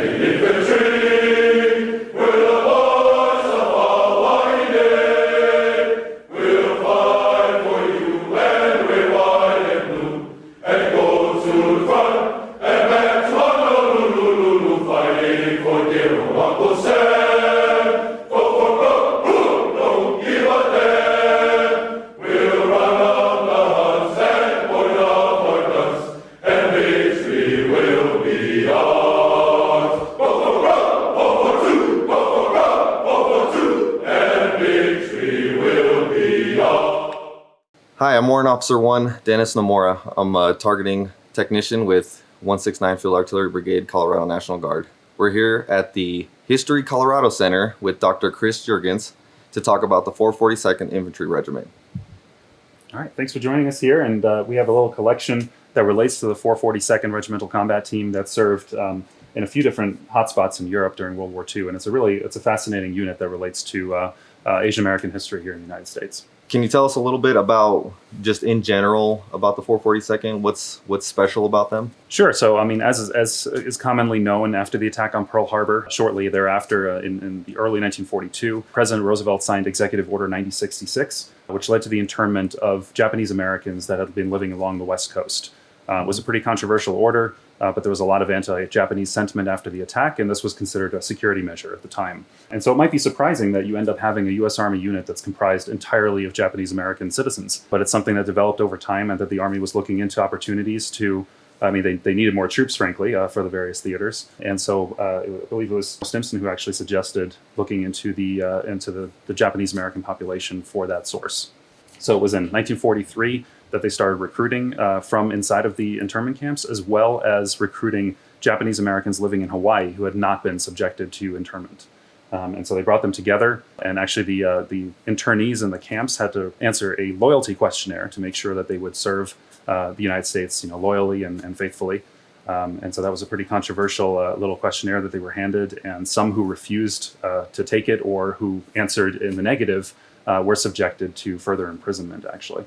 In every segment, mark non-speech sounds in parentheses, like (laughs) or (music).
Hi, I'm Warrant Officer 1, Dennis Nomura. I'm a targeting technician with 169 Field Artillery Brigade, Colorado National Guard. We're here at the History Colorado Center with Dr. Chris Jurgens to talk about the 442nd Infantry Regiment. All right, thanks for joining us here. And uh, we have a little collection that relates to the 442nd Regimental Combat Team that served um, in a few different hotspots in Europe during World War II. And it's a really, it's a fascinating unit that relates to uh, uh, Asian American history here in the United States. Can you tell us a little bit about just in general about the 442nd? What's what's special about them? Sure. So, I mean, as as is commonly known, after the attack on Pearl Harbor, shortly thereafter, uh, in, in the early 1942, President Roosevelt signed Executive Order 9066, which led to the internment of Japanese Americans that had been living along the West Coast. Uh, was a pretty controversial order, uh, but there was a lot of anti-Japanese sentiment after the attack, and this was considered a security measure at the time. And so it might be surprising that you end up having a U.S. Army unit that's comprised entirely of Japanese American citizens, but it's something that developed over time and that the Army was looking into opportunities to I mean, they, they needed more troops, frankly, uh, for the various theaters, and so uh, I believe it was Stimson who actually suggested looking into the uh, into the, the Japanese American population for that source. So it was in 1943 that they started recruiting uh, from inside of the internment camps, as well as recruiting Japanese Americans living in Hawaii who had not been subjected to internment. Um, and so they brought them together, and actually the uh, the internees in the camps had to answer a loyalty questionnaire to make sure that they would serve uh, the United States, you know, loyally and, and faithfully. Um, and so that was a pretty controversial uh, little questionnaire that they were handed, and some who refused uh, to take it or who answered in the negative uh, were subjected to further imprisonment, actually.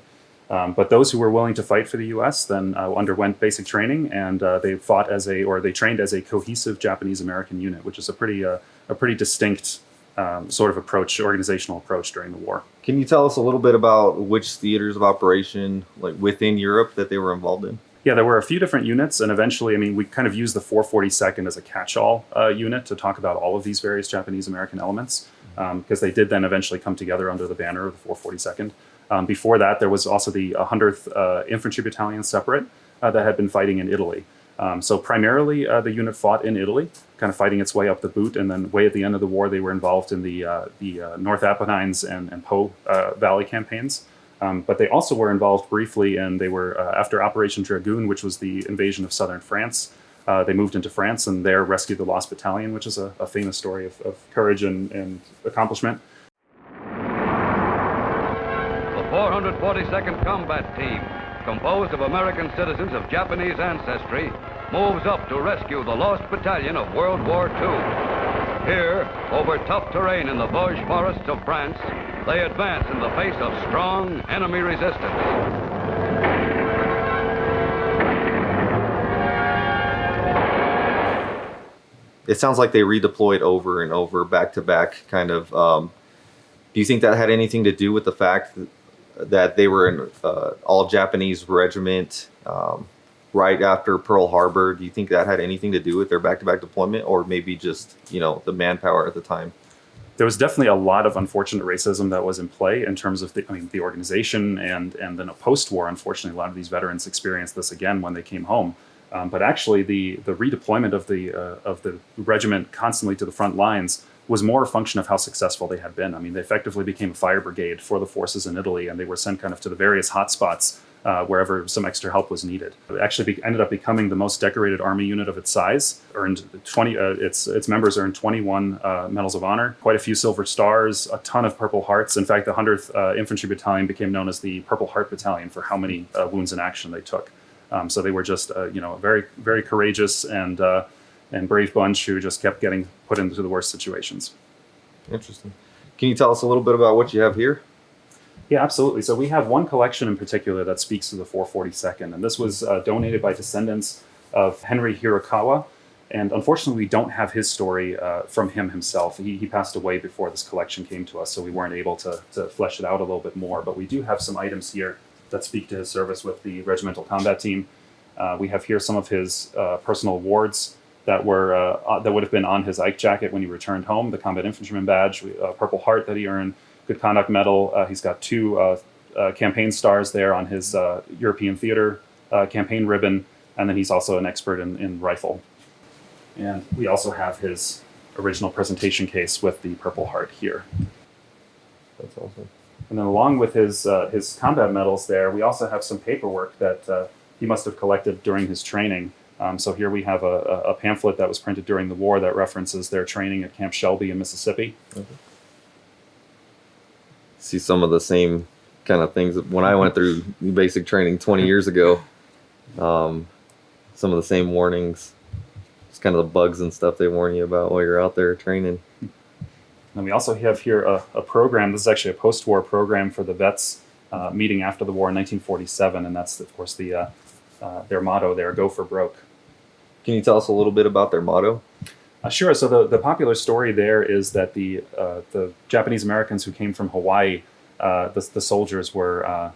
Um, but those who were willing to fight for the U.S. then uh, underwent basic training, and uh, they fought as a, or they trained as a cohesive Japanese-American unit, which is a pretty, uh, a pretty distinct um, sort of approach, organizational approach during the war. Can you tell us a little bit about which theaters of operation, like within Europe, that they were involved in? Yeah, there were a few different units, and eventually, I mean, we kind of used the 442nd as a catch-all uh, unit to talk about all of these various Japanese-American elements, because um, they did then eventually come together under the banner of the 442nd. Um, before that, there was also the 100th uh, Infantry Battalion separate uh, that had been fighting in Italy. Um, so primarily, uh, the unit fought in Italy, kind of fighting its way up the boot, and then way at the end of the war, they were involved in the uh, the uh, North Apennines and, and Po uh, Valley campaigns. Um, but they also were involved briefly, and they were after Operation Dragoon, which was the invasion of southern France. they moved into France and there rescued the Lost Battalion, which is a, a famous story of, of courage and, and accomplishment. 442nd Combat Team, composed of American citizens of Japanese ancestry, moves up to rescue the lost battalion of World War II. Here, over tough terrain in the Vosges forests of France, they advance in the face of strong enemy resistance. It sounds like they redeployed over and over, back to back, kind of. Um, do you think that had anything to do with the fact that they were in uh, all Japanese regiment um, right after Pearl Harbor. Do you think that had anything to do with their back-to-back deployment, or maybe just you know the manpower at the time? There was definitely a lot of unfortunate racism that was in play in terms of the, I mean, the organization and and then a post-war. Unfortunately, a lot of these veterans experienced this again when they came home. Um, but actually, the the redeployment of the uh, of the regiment constantly to the front lines was more a function of how successful they had been. I mean, they effectively became a fire brigade for the forces in Italy, and they were sent kind of to the various hotspots uh, wherever some extra help was needed. It actually ended up becoming the most decorated army unit of its size. Earned 20, uh, its its members earned 21 uh, medals of honor, quite a few silver stars, a ton of Purple Hearts. In fact, the 100th uh, Infantry Battalion became known as the Purple Heart Battalion for how many uh, wounds in action they took. Um, so they were just, uh, you know, very very courageous and and brave bunch who just kept getting put into the worst situations. Interesting. Can you tell us a little bit about what you have here? Yeah, absolutely. So we have one collection in particular that speaks to the 442nd, and this was uh, donated by descendants of Henry Hirokawa, And unfortunately, we don't have his story uh, from him himself. He, he passed away before this collection came to us, so we weren't able to, to flesh it out a little bit more. But we do have some items here that speak to his service with the regimental combat team. Uh, we have here some of his uh, personal awards that were uh, uh, that would have been on his Ike jacket when he returned home. The Combat Infantryman Badge, uh, Purple Heart that he earned, Good Conduct Medal. Uh, he's got two uh, uh, campaign stars there on his uh, European Theater uh, campaign ribbon, and then he's also an expert in, in rifle. And we also have his original presentation case with the Purple Heart here. That's awesome. And then along with his uh, his combat medals, there we also have some paperwork that uh, he must have collected during his training. Um, so here we have a, a pamphlet that was printed during the war that references their training at Camp Shelby in Mississippi. See some of the same kind of things when I went through basic training 20 years ago. Um, some of the same warnings, just kind of the bugs and stuff they warn you about while you're out there training. And we also have here a, a program. This is actually a post-war program for the vets uh, meeting after the war in 1947, and that's of course the uh, uh, their motto there: "Go for broke." Can you tell us a little bit about their motto? Uh, sure. So the, the popular story there is that the uh, the Japanese Americans who came from Hawaii, uh, the, the soldiers were uh,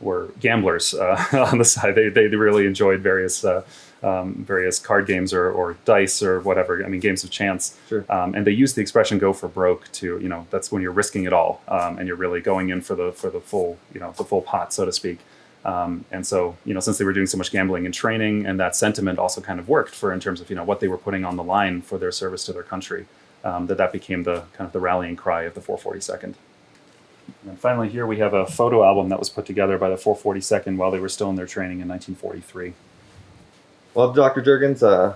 were gamblers uh, (laughs) on the side. They, they really enjoyed various uh, um, various card games or, or dice or whatever. I mean, games of chance. Sure. Um, and they used the expression "go for broke" to you know that's when you're risking it all um, and you're really going in for the for the full you know the full pot, so to speak. Um, and so, you know, since they were doing so much gambling and training, and that sentiment also kind of worked for in terms of you know what they were putting on the line for their service to their country, um, that that became the kind of the rallying cry of the 442nd. And finally, here we have a photo album that was put together by the 442nd while they were still in their training in 1943. Well, Dr. Jurgens, uh,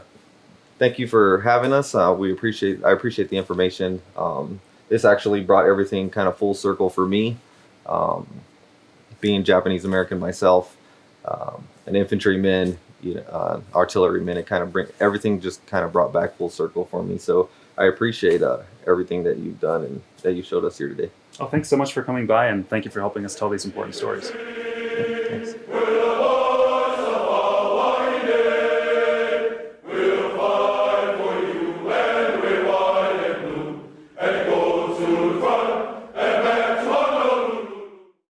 thank you for having us. Uh, we appreciate I appreciate the information. Um, this actually brought everything kind of full circle for me. Um, being Japanese American myself, um, an infantryman, you know, uh, artilleryman, it kind of bring everything just kind of brought back full circle for me. So I appreciate uh, everything that you've done and that you showed us here today. Oh, thanks so much for coming by, and thank you for helping us tell these important stories.